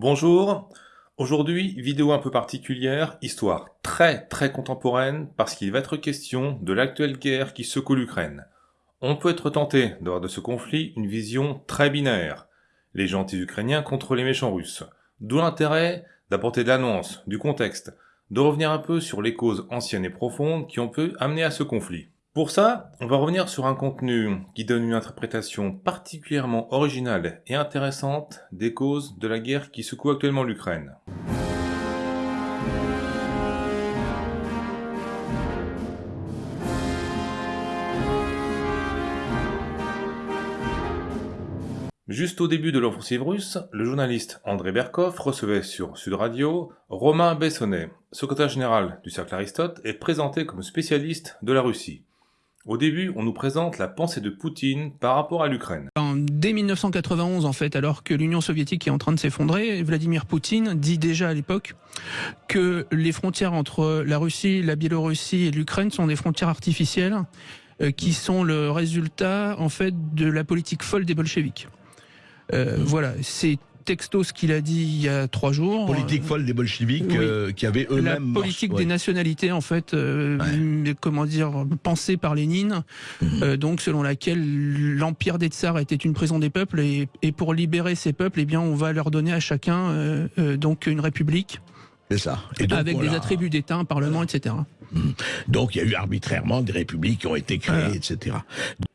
Bonjour, aujourd'hui vidéo un peu particulière, histoire très très contemporaine parce qu'il va être question de l'actuelle guerre qui secoue l'Ukraine. On peut être tenté d'avoir de ce conflit une vision très binaire, les gentils ukrainiens contre les méchants russes, d'où l'intérêt d'apporter de l'annonce, du contexte, de revenir un peu sur les causes anciennes et profondes qui ont pu amener à ce conflit. Pour ça, on va revenir sur un contenu qui donne une interprétation particulièrement originale et intéressante des causes de la guerre qui secoue actuellement l'Ukraine. Juste au début de l'offensive russe, le journaliste André Berkov recevait sur Sud Radio Romain Bessonnet, secrétaire général du Cercle Aristote et présenté comme spécialiste de la Russie. Au début, on nous présente la pensée de Poutine par rapport à l'Ukraine. Dès 1991, en fait, alors que l'Union soviétique est en train de s'effondrer, Vladimir Poutine dit déjà à l'époque que les frontières entre la Russie, la Biélorussie et l'Ukraine sont des frontières artificielles euh, qui sont le résultat, en fait, de la politique folle des bolcheviks. Euh, voilà, texto ce qu'il a dit il y a trois jours. Politique folle des bolcheviks euh, qui avaient eux-mêmes. La politique des nationalités, en fait, euh, comment dire, pensée par Lénine, mhm. euh, donc selon laquelle l'empire des tsars était une prison des peuples et, pour libérer ces peuples, eh bien, on va leur donner à chacun donc une république. C'est ça. avec des attributs d'État, un parlement, etc. Mhm. Donc il y a eu arbitrairement des républiques qui ont été créées, etc.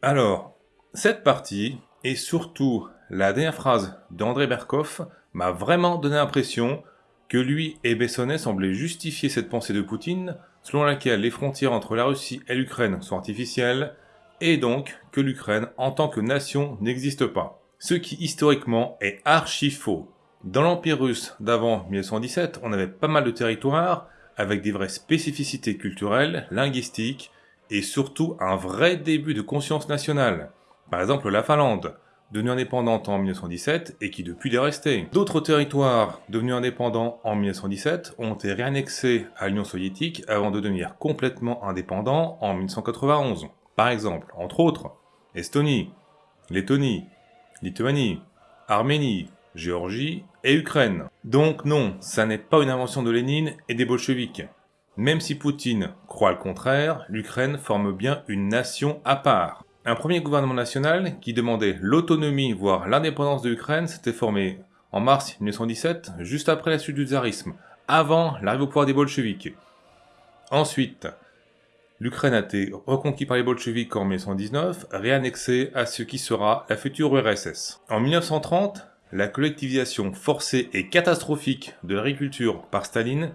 Alors, cette partie, et surtout la dernière phrase d'André Berkoff m'a vraiment donné l'impression que lui et Bessonnet semblaient justifier cette pensée de Poutine selon laquelle les frontières entre la Russie et l'Ukraine sont artificielles et donc que l'Ukraine en tant que nation n'existe pas. Ce qui historiquement est archi faux. Dans l'Empire russe d'avant 1917, on avait pas mal de territoires avec des vraies spécificités culturelles, linguistiques et surtout un vrai début de conscience nationale. Par exemple la Finlande, devenue indépendante en 1917 et qui depuis est restée. D'autres territoires devenus indépendants en 1917 ont été réannexés à l'Union soviétique avant de devenir complètement indépendants en 1991. Par exemple, entre autres, Estonie, Lettonie, Lituanie, Arménie, Géorgie et Ukraine. Donc non, ça n'est pas une invention de Lénine et des bolcheviks. Même si Poutine croit le contraire, l'Ukraine forme bien une nation à part. Un premier gouvernement national qui demandait l'autonomie, voire l'indépendance de l'Ukraine, s'était formé en mars 1917, juste après la chute du tsarisme, avant l'arrivée au pouvoir des bolcheviks. Ensuite, l'Ukraine a été reconquise par les bolcheviks en 1919, réannexée à ce qui sera la future URSS. En 1930, la collectivisation forcée et catastrophique de l'agriculture par Staline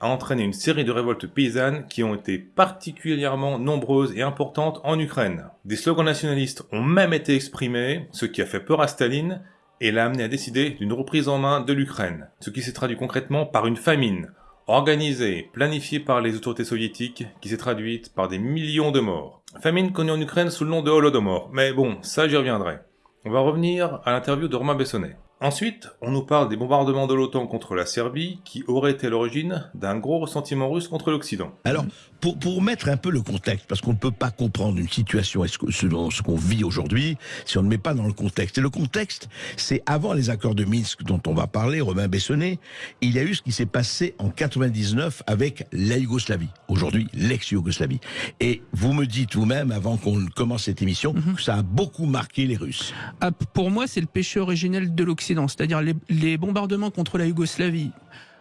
a entraîné une série de révoltes paysannes qui ont été particulièrement nombreuses et importantes en Ukraine. Des slogans nationalistes ont même été exprimés, ce qui a fait peur à Staline et l'a amené à décider d'une reprise en main de l'Ukraine, ce qui s'est traduit concrètement par une famine, organisée, planifiée par les autorités soviétiques, qui s'est traduite par des millions de morts. Famine connue en Ukraine sous le nom de Holodomor, mais bon, ça j'y reviendrai. On va revenir à l'interview de Romain Bessonnet. Ensuite, on nous parle des bombardements de l'OTAN contre la Serbie qui auraient été l'origine d'un gros ressentiment russe contre l'Occident. Alors, pour, pour mettre un peu le contexte, parce qu'on ne peut pas comprendre une situation selon ce qu'on vit aujourd'hui si on ne met pas dans le contexte. Et le contexte, c'est avant les accords de Minsk dont on va parler, Romain Bessonnet, il y a eu ce qui s'est passé en 99 avec la Yougoslavie, aujourd'hui l'ex-Yougoslavie. Et vous me dites vous-même, avant qu'on commence cette émission, mhm. que ça a beaucoup marqué les Russes. Ah, pour moi, c'est le péché originel de l'Occident c'est-à-dire les, bombardements contre la Yougoslavie,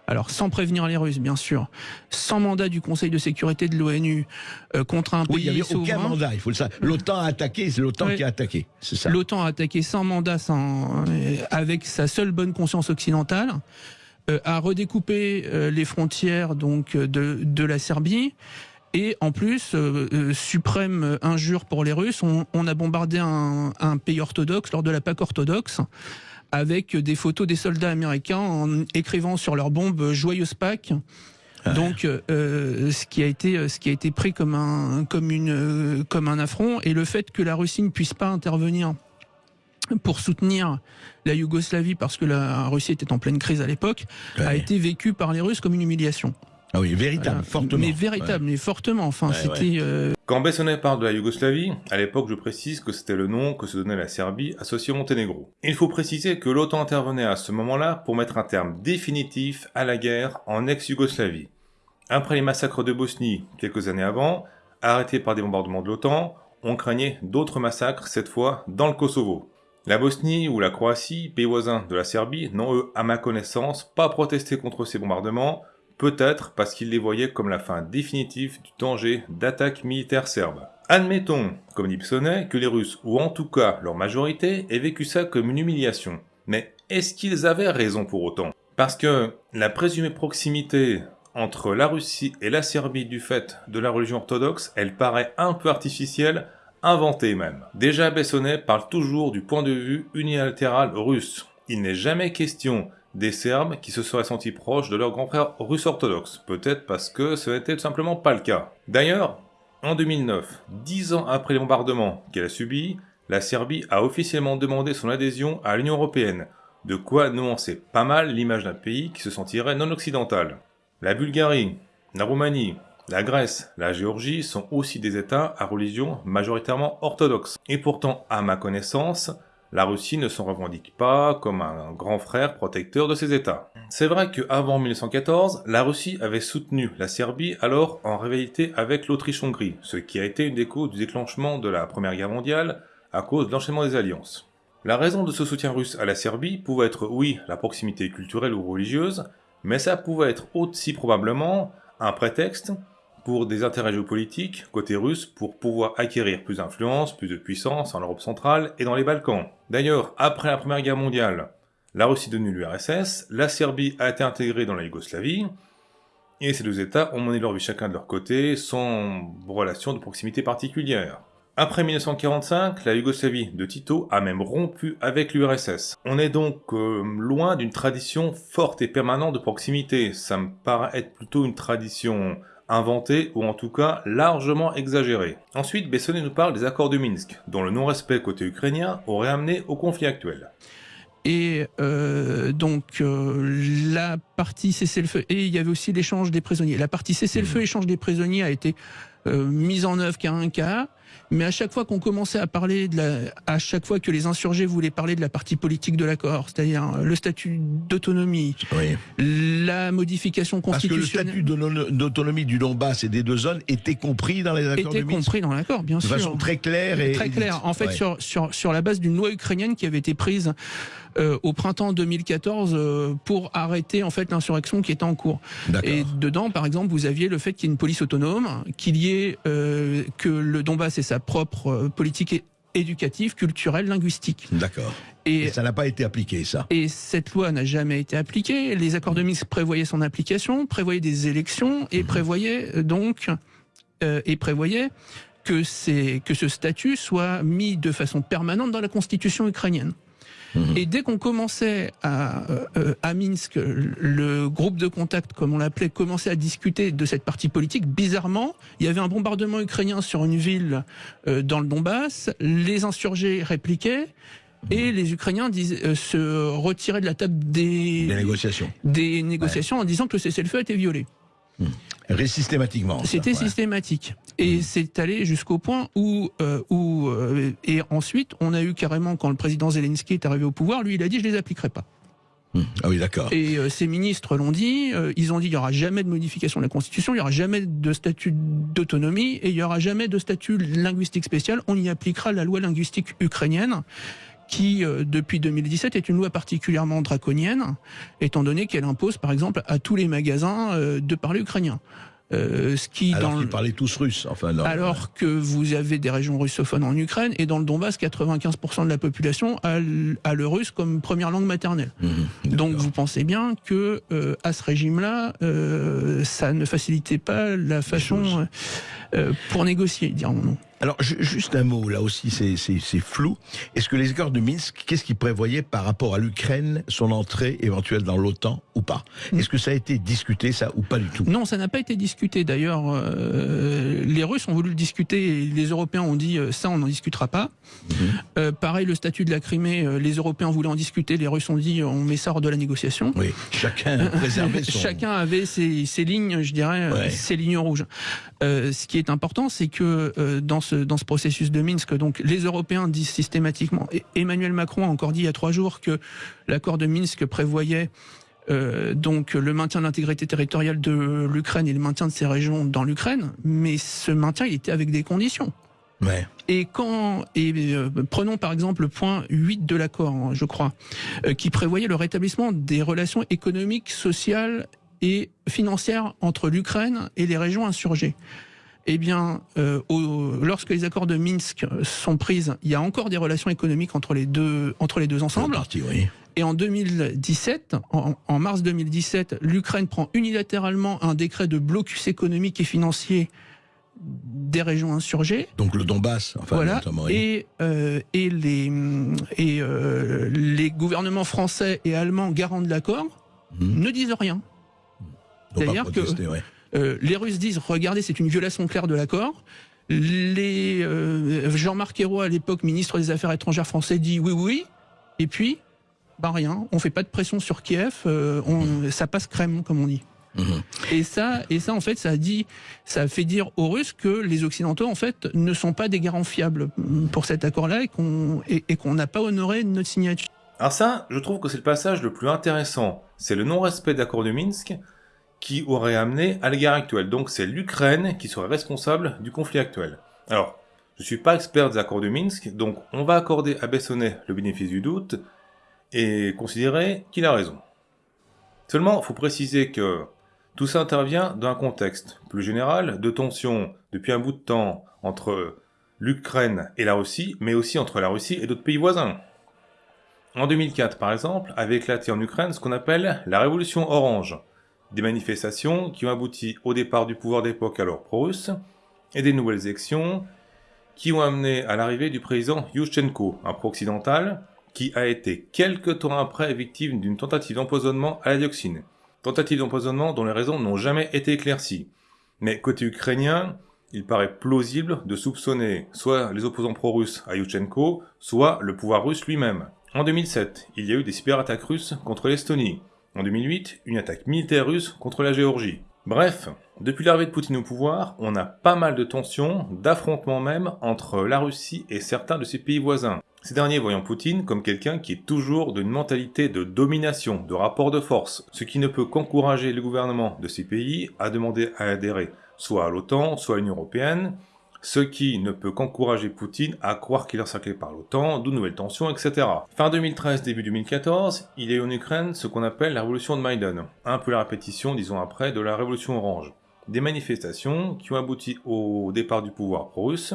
alors sans prévenir les Russes, bien sûr, sans mandat du Conseil de sécurité de l'ONU euh, contre un pays oui, il n'y avait aucun mandat, il faut le savoir. L'OTAN a attaqué, c'est l'OTAN qui a attaqué, c'est ça. L'OTAN a attaqué sans mandat, sans, euh, avec sa seule bonne conscience occidentale, euh, a redécoupé les frontières donc de, de la Serbie. Et en plus, suprême injure pour les Russes, on, a bombardé un, un, pays orthodoxe lors de la Pâque orthodoxe avec des photos des soldats américains en écrivant sur leurs bombes Joyeuse Pâques. Donc, euh, ce qui a été, ce qui a été pris comme un, comme une, comme un affront, et le fait que la Russie ne puisse pas intervenir pour soutenir la Yougoslavie parce que la Russie était en pleine crise à l'époque, a été vécu par les Russes comme une humiliation. Ah oui, véritable, Voilà. fortement. Mais véritable, mais fortement. Enfin, Ouais, c'était. euh, Quand Bessonnet parle de la Yougoslavie, à l'époque je précise que c'était le nom que se donnait la Serbie associée au Monténégro. Il faut préciser que l'OTAN intervenait à ce moment-là pour mettre un terme définitif à la guerre en ex-Yougoslavie. Après les massacres de Bosnie, quelques années avant, arrêtés par des bombardements de l'OTAN, on craignait d'autres massacres, cette fois dans le Kosovo. La Bosnie ou la Croatie, pays voisins de la Serbie, n'ont eux, à ma connaissance, pas protesté contre ces bombardements, peut-être parce qu'ils les voyaient comme la fin définitive du danger d'attaque militaire serbe. Admettons, comme dit Psonnet, que les Russes, ou en tout cas leur majorité, aient vécu ça comme une humiliation. Mais est-ce qu'ils avaient raison pour autant? Parce que la présumée proximité entre la Russie et la Serbie du fait de la religion orthodoxe, elle paraît un peu artificielle, inventée même. Déjà Bessonnet parle toujours du point de vue unilatéral russe. Il n'est jamais question des Serbes qui se seraient sentis proches de leurs grands frères russes orthodoxes, peut-être parce que ce n'était tout simplement pas le cas. D'ailleurs, en 2009, dix ans après les qu'elle a subis, la Serbie a officiellement demandé son adhésion à l'Union Européenne, de quoi nuancer pas mal l'image d'un pays qui se sentirait non occidental. La Bulgarie, la Roumanie, la Grèce, la Géorgie sont aussi des États à religion majoritairement orthodoxe. Et pourtant, à ma connaissance, la Russie ne s'en revendique pas comme un grand frère protecteur de ces États. C'est vrai qu'avant 1914, la Russie avait soutenu la Serbie alors en rivalité avec l'Autriche-Hongrie, ce qui a été une des causes du déclenchement de la Première Guerre mondiale à cause de l'enchaînement des alliances. La raison de ce soutien russe à la Serbie pouvait être oui la proximité culturelle ou religieuse, mais ça pouvait être aussi probablement un prétexte pour des intérêts géopolitiques côté russe pour pouvoir acquérir plus d'influence, plus de puissance en Europe centrale et dans les Balkans. D'ailleurs, après la Première Guerre mondiale, la Russie devenue l'URSS, la Serbie a été intégrée dans la Yougoslavie, et ces deux États ont mené leur vie chacun de leur côté sans relation de proximité particulière. Après 1945, la Yougoslavie de Tito a même rompu avec l'URSS. On est donc euh, loin d'une tradition forte et permanente de proximité. Ça me paraît être plutôt une tradition inventée ou en tout cas largement exagérée. Ensuite, Bessonnet nous parle des accords de Minsk, dont le non-respect côté ukrainien aurait amené au conflit actuel. Et euh, donc euh, la partie cessez-le-feu et il y avait aussi l'échange des prisonniers. La partie cessez-le-feu, échange des prisonniers a été euh, mise en œuvre qu'à un cas, mais à chaque fois qu'on commençait à parler de la, à chaque fois que les insurgés voulaient parler de la partie politique de l'accord, c'est-à-dire le statut d'autonomie, Oui. la modification Parce que le constitutionnelle, statut d'autono- d'autonomie du Donbass et des deux zones était compris dans les accords était de Minsk compris dans l'accord, bien de sûr. façon très claire et Très clair. En fait, Ouais. sur, sur, sur la base d'une loi ukrainienne qui avait été prise euh, au printemps 2014 euh, pour arrêter en fait l'insurrection qui était en cours. Et dedans, par exemple, vous aviez le fait qu'il y ait une police autonome, qu'il y ait euh, que le Donbass ait sa propre euh, politique éducative, culturelle, linguistique. D'accord. Et, Et ça n'a pas été appliqué, ça? et cette loi n'a jamais été appliquée. Les accords de Minsk prévoyaient son application, prévoyaient des élections et prévoyaient euh, donc euh, et prévoyaient que c'est que ce statut soit mis de façon permanente dans la constitution ukrainienne. Mhm. Et dès qu'on commençait à, euh, euh, à Minsk, le groupe de contact, comme on l'appelait, commençait à discuter de cette partie politique, bizarrement, il y avait un bombardement ukrainien sur une ville euh, dans le Donbass, les insurgés répliquaient, et les Ukrainiens euh, se retiraient de la table des, Des négociations. des négociations en disant que le cessez-le-feu était violé. Ré- Systématiquement. C'était ouais. systématique. Et c'est allé jusqu'au point où, euh, où euh, et ensuite, on a eu carrément, quand le président Zelensky est arrivé au pouvoir, lui, il a dit, je les appliquerai pas. Hum. Ah oui, d'accord. Et euh, ces ministres l'ont dit, euh, ils ont dit, il y aura jamais de modification de la Constitution, il y aura jamais de statut d'autonomie, et il y aura jamais de statut linguistique spécial, on y appliquera la loi linguistique ukrainienne, qui, euh, depuis 2017, est une loi particulièrement draconienne, étant donné qu'elle impose, par exemple, à tous les magasins euh, de parler ukrainien. Euh, ce qui, Alors dans qu'ils parlaient tous. Enfin, alors que vous avez des régions russophones en Ukraine et dans le Donbass, 95% de la population a, le russe comme première langue maternelle. Hum, Donc vous pensez bien que euh, à ce régime-là, euh, ça ne facilitait pas la façon euh, pour négocier, dirons-nous. Alors, juste un mot, là aussi, c'est flou. Est-ce que les accords de Minsk, qu'est-ce qu'ils prévoyaient par rapport à l'Ukraine, son entrée éventuelle dans l'OTAN ou pas? Mm. Est-ce que ça a été discuté, ça, ou pas du tout? Non, ça n'a pas été discuté. D'ailleurs, euh, les Russes ont voulu le discuter et les Européens ont dit euh, ça, on n'en discutera pas. Mm-hmm. Euh, pareil, le statut de la Crimée, les Européens voulaient en discuter, les Russes ont dit on met ça hors de la négociation. Oui, chacun préservait son... Chacun avait ses, lignes, je dirais, ses lignes rouges. Ce qui est important, c'est que dans ce, dans ce processus de Minsk, donc les Européens disent systématiquement, et Emmanuel Macron a encore dit il y a trois jours que l'accord de Minsk prévoyait euh, donc le maintien de l'intégrité territoriale de l'Ukraine et le maintien de ces régions dans l'Ukraine, mais ce maintien il était avec des conditions. Ouais. Et quand et euh, prenons par exemple le point 8 de l'accord, hein, je crois, euh, qui prévoyait le rétablissement des relations économiques, sociales et financières entre l'Ukraine et les régions insurgées eh bien, euh, lorsque les accords de Minsk sont pris, il y a encore des relations économiques entre les deux, entre les deux ensembles. Et en 2017, en, mars 2017, l'Ukraine prend unilatéralement un décret de blocus économique et financier des régions insurgées. Donc le Donbass, enfin, voilà. Et, euh, et, les, et euh, les gouvernements français et allemands garants de l'accord mmh. ne disent rien. C'est-à-dire que euh, les Russes disent regardez, c'est une violation claire de l'accord. Les euh, Jean-Marc Ayrault, à l'époque ministre des Affaires étrangères français, dit oui, oui. Et puis, bah rien, on fait pas de pression sur Kiev, euh, on, ça passe crème, comme on dit. Mhm. Et ça, et ça, en fait, ça a dit, ça a fait dire aux Russes que les Occidentaux, en fait, ne sont pas des garants fiables pour cet accord-là et qu'on et, qu'on n'a pas honoré notre signature. Alors ça, je trouve que c'est le passage le plus intéressant. C'est le non-respect d'accord de Minsk qui aurait amené à la guerre actuelle. Donc c'est l'Ukraine qui serait responsable du conflit actuel. Alors, je suis pas expert des accords de Minsk, donc on va accorder à Bessonnet le bénéfice du doute et considérer qu'il a raison. Seulement, il faut préciser que tout ça intervient dans un contexte plus général de tension depuis un bout de temps entre l'Ukraine et la Russie, mais aussi entre la Russie et d'autres pays voisins. En 2004, par exemple, avait éclaté en Ukraine ce qu'on appelle la révolution orange, des manifestations qui ont abouti au départ du pouvoir d'époque alors pro-russe, et des nouvelles élections qui ont amené à l'arrivée du président Yushchenko, un pro-occidental, qui a été quelque temps après victime d'une tentative d'empoisonnement à la dioxine. Tentative d'empoisonnement dont les raisons n'ont jamais été éclaircies. Mais côté ukrainien, il paraît plausible de soupçonner soit les opposants pro-russes à Yushchenko, soit le pouvoir russe lui-même. En 2007, il y a eu des cyberattaques russes contre l'Estonie, en 2008, une attaque militaire russe contre la Géorgie. Bref, depuis l'arrivée de Poutine au pouvoir, on a pas mal de tensions, d'affrontements même, entre la Russie et certains de ses pays voisins. Ces derniers voyant Poutine comme quelqu'un qui est toujours d'une mentalité de domination, de rapport de force, ce qui ne peut qu'encourager le gouvernement de ces pays à demander à adhérer soit à l'OTAN, soit à l'Union Européenne, ce qui ne peut qu'encourager Poutine à croire qu'il est encerclé par l'OTAN, d'où nouvelles tensions, etc. Fin 2013, début 2014, il y a eu en Ukraine ce qu'on appelle la révolution de Maïdan, un peu la répétition, disons après, de la révolution orange. Des manifestations qui ont abouti au départ du pouvoir pro-russe,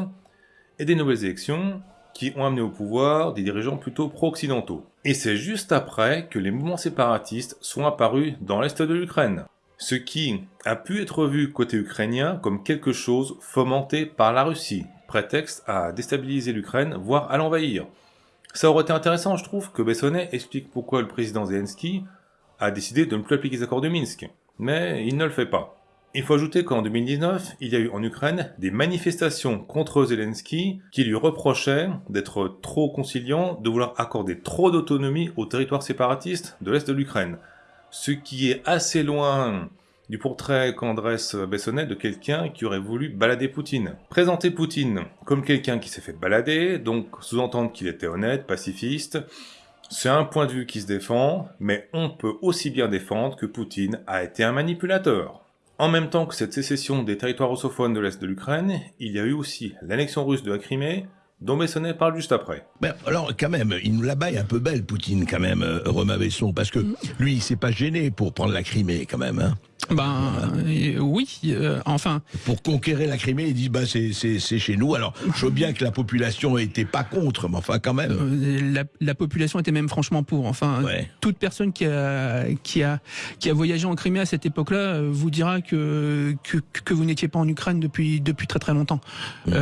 et des nouvelles élections qui ont amené au pouvoir des dirigeants plutôt pro-occidentaux. Et c'est juste après que les mouvements séparatistes sont apparus dans l'est de l'Ukraine ce qui a pu être vu côté ukrainien comme quelque chose fomenté par la Russie, prétexte à déstabiliser l'Ukraine, voire à l'envahir. Ça aurait été intéressant, je trouve, que Bessonnet explique pourquoi le président Zelensky a décidé de ne plus appliquer les accords de Minsk, mais il ne le fait pas. Il faut ajouter qu'en 2019, il y a eu en Ukraine des manifestations contre Zelensky qui lui reprochaient d'être trop conciliant, de vouloir accorder trop d'autonomie aux territoires séparatistes de l'Est de l'Ukraine ce qui est assez loin du portrait qu'en dresse Bessonnet de quelqu'un qui aurait voulu balader Poutine. Présenter Poutine comme quelqu'un qui s'est fait balader, donc sous-entendre qu'il était honnête, pacifiste, c'est un point de vue qui se défend, mais on peut aussi bien défendre que Poutine a été un manipulateur. En même temps que cette sécession des territoires russophones de l'Est de l'Ukraine, il y a eu aussi l'annexion russe de la Crimée, dont Bessonnet parle juste après. Ben, alors, quand même, il nous la baille un peu belle, Poutine, quand même, euh, Romain Besson, parce que mm. lui, il s'est pas gêné pour prendre la Crimée, quand même. Hein. Ben euh, oui, euh, enfin. Pour conquérir la Crimée, ils disent bah c'est chez nous. Alors je veux bien que la population n'était pas contre, mais enfin quand même. Euh, la, la, population était même franchement pour. Enfin, toute personne qui a qui a qui a voyagé en Crimée à cette époque-là vous dira que que, que vous n'étiez pas en Ukraine depuis depuis très très longtemps. Mmh.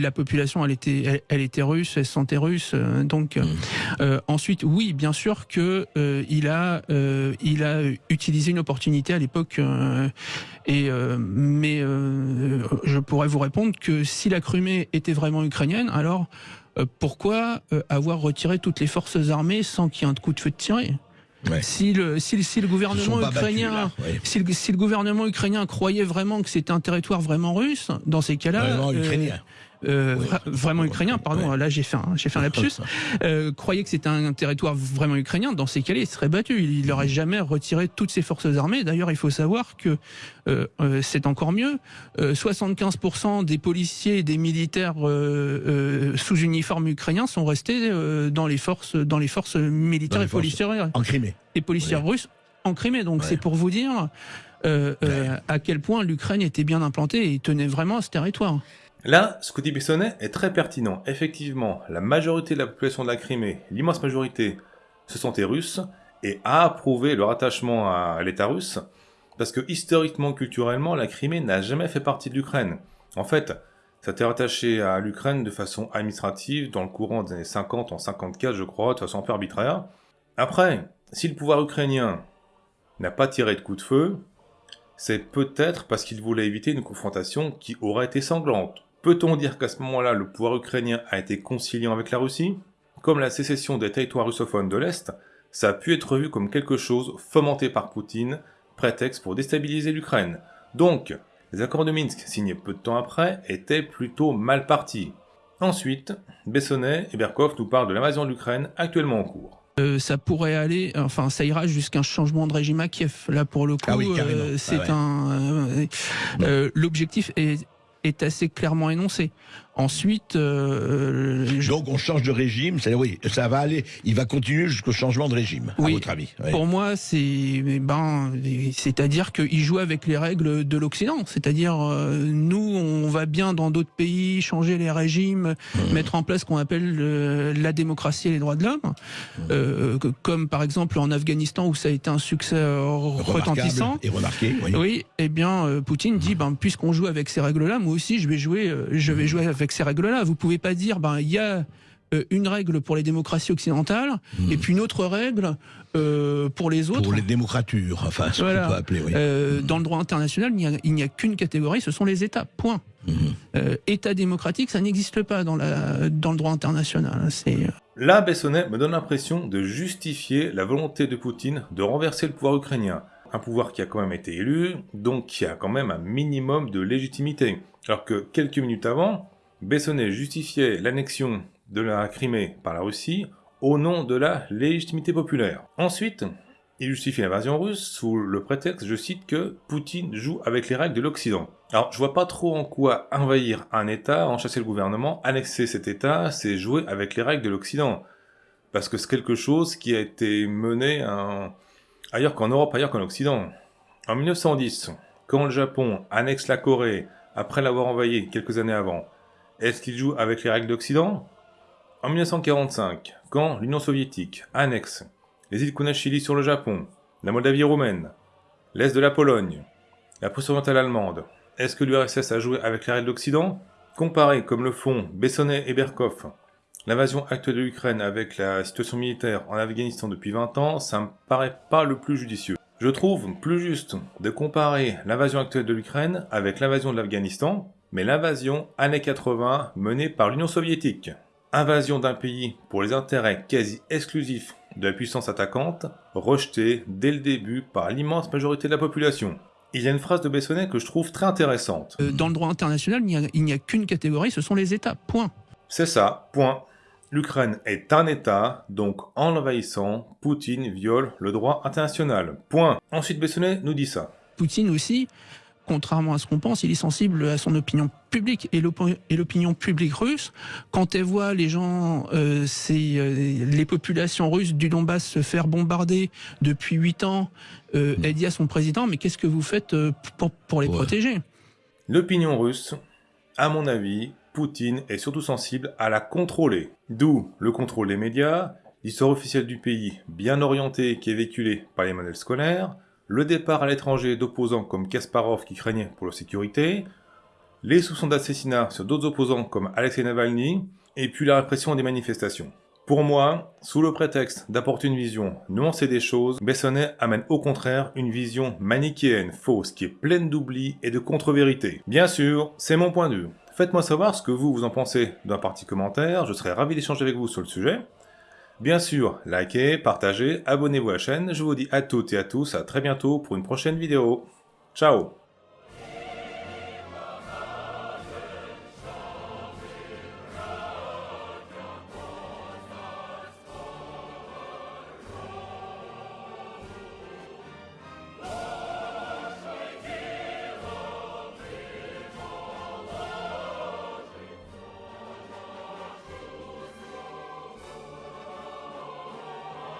la population, elle était elle, était russe, elle se sentait russe. donc mmh. ensuite, oui, bien sûr que il a il a utilisé une opportunité à l'époque euh, et euh, mais euh, je pourrais vous répondre que si la Crimée était vraiment ukrainienne, alors pourquoi avoir retiré toutes les forces armées sans qu'il y ait un coup de feu de tiré Si, le, si, si, le gouvernement ukrainien, si, le, si, le, gouvernement ukrainien croyait vraiment que c'était un territoire vraiment russe, dans ces cas-là, euh, vraiment ukrainien, pardon, là j'ai fait un, fait un lapsus, euh, croyait que c'était un, territoire vraiment ukrainien, dans ces cas-là, il serait battu. Il n'aurait jamais retiré toutes ses forces armées. D'ailleurs, il faut savoir que euh, euh c'est encore mieux. 75% des policiers et des militaires sous uniforme ukrainien sont restés dans les forces, dans les forces militaires et policières en Crimée. et policières russes en Crimée. Donc c'est pour vous dire à quel point l'Ukraine était bien implantée et tenait vraiment à ce territoire. Là, ce que dit Bessonnet est très pertinent. Effectivement, la majorité de la population de la Crimée, l'immense majorité, se sentait russes et a approuvé leur attachement à l'État russe, parce que historiquement, culturellement, la Crimée n'a jamais fait partie de l'Ukraine. En fait, ça été rattaché à l'Ukraine de façon administrative dans le courant des années 50, en 54 je crois, de façon un peu arbitraire. Après, si le pouvoir ukrainien n'a pas tiré de coup de feu, c'est peut-être parce qu'il voulait éviter une confrontation qui aurait été sanglante. Peut-on dire qu'à ce moment-là, le pouvoir ukrainien a été conciliant avec la Russie? Comme la sécession des territoires russophones de l'Est, ça a pu être vu comme quelque chose fomenté par Poutine, prétexte pour déstabiliser l'Ukraine. Donc, les accords de Minsk, signés peu de temps après, étaient plutôt mal partis. Ensuite, Bessonnet et Berkov nous parlent de l'invasion de l'Ukraine actuellement en cours. Euh, ça pourrait aller, enfin ça ira jusqu'à un changement de régime à Kiev. Là pour le coup, ah euh, c'est ah un. Euh, l'objectif est est assez clairement énoncé. Ensuite, euh, donc on change de régime, c'est oui, ça va aller, il va continuer jusqu'au changement de régime. à votre avis Pour moi, c'est ben, c'est-à-dire qu'il joue avec les règles de l'Occident. C'est-à-dire euh, nous, on va bien dans d'autres pays changer les régimes, mmh. mettre en place ce qu'on appelle euh, la démocratie et les droits de l'homme, mmh. euh, comme par exemple en Afghanistan où ça a été un succès retentissant et remarqué. Oui, oui eh bien Poutine dit ben puisqu'on joue avec ces règles-là, moi aussi je vais jouer, je vais mmh. jouer avec ces règles-là. Vous pouvez pas dire, ben il y a euh, une règle pour les démocraties occidentales hmm. et puis une autre règle euh, pour les autres. Pour les démocratures, enfin, ce qu'on peut appeler. Oui. Euh, dans le droit international, il n'y a, qu'une catégorie, ce sont les États. Point. Hmm. État démocratique, ça n'existe pas dans, la, dans le droit international. C'est Là, Bessonnet me donne l'impression de justifier la volonté de Poutine de renverser le pouvoir ukrainien. Un pouvoir qui a quand même été élu, donc qui a quand même un minimum de légitimité. Alors que quelques minutes avant, Bessonnet justifiait l'annexion de la Crimée par la Russie au nom de la légitimité populaire. Ensuite, il justifie l'invasion russe sous le prétexte, je cite, que Poutine joue avec les règles de l'Occident. Alors, je vois pas trop en quoi envahir un État, enchasser le gouvernement, annexer cet État, c'est jouer avec les règles de l'Occident. Parce que c'est quelque chose qui a été mené ailleurs qu'en Europe, ailleurs qu'en Occident. En 1910, quand le Japon annexe la Corée, après l'avoir envahi quelques années avant, est-ce qu'il joue avec les règles d'Occident? En 1945, quand l'Union soviétique annexe les îles Kunashiri sur le Japon, la Moldavie roumaine, l'Est de la Pologne, la Prusse orientale allemande, est-ce que l'URSS a joué avec les règles d'Occident? Comparé, comme le font Bessonnet et Berkov, l'invasion actuelle de l'Ukraine avec la situation militaire en Afghanistan depuis 20 ans, ça me paraît pas le plus judicieux. Je trouve plus juste de comparer l'invasion actuelle de l'Ukraine avec l'invasion de l'Afghanistan, mais l'invasion années 80 menée par l'Union soviétique. Invasion d'un pays pour les intérêts quasi exclusifs de la puissance attaquante, rejetée dès le début par l'immense majorité de la population. Il y a une phrase de Bessonnet que je trouve très intéressante. Euh, dans le droit international, il n'y a, a qu'une catégorie, ce sont les États. Point. C'est ça, point. L'Ukraine est un État, donc en l'envahissant, Poutine viole le droit international. Point. Ensuite, Bessonnet nous dit ça. Poutine aussi contrairement à ce qu'on pense, il est sensible à son opinion public et l'opinion publique russe, quand elle voit les gens, euh, les populations russes du Donbass se faire bombarder depuis huit ans, euh, elle dit à son président, mais qu'est-ce que vous faites pour, les protéger? L'opinion russe, à mon avis, Poutine est surtout sensible à la contrôler. D'où le contrôle des médias, l'histoire officielle du pays bien orientée qui est véhiculée par les manuels scolaires, le départ à l'étranger d'opposants comme Kasparov qui craignait pour leur sécurité, les soupçons d'assassinat sur d'autres opposants comme Alexei Navalny, et puis la répression des manifestations. Pour moi, sous le prétexte d'apporter une vision nuancée des choses, Bessonnet amène au contraire une vision manichéenne, fausse, qui est pleine d'oubli et de contre-vérité. Bien sûr, c'est mon point de vue. Faites-moi savoir ce que vous, vous en pensez dans la partie commentaire, je serai ravi d'échanger avec vous sur le sujet. Bien sûr, likez, partagez, abonnez-vous à la chaîne, je vous dis à toutes et à tous à très bientôt pour une prochaine vidéo. Ciao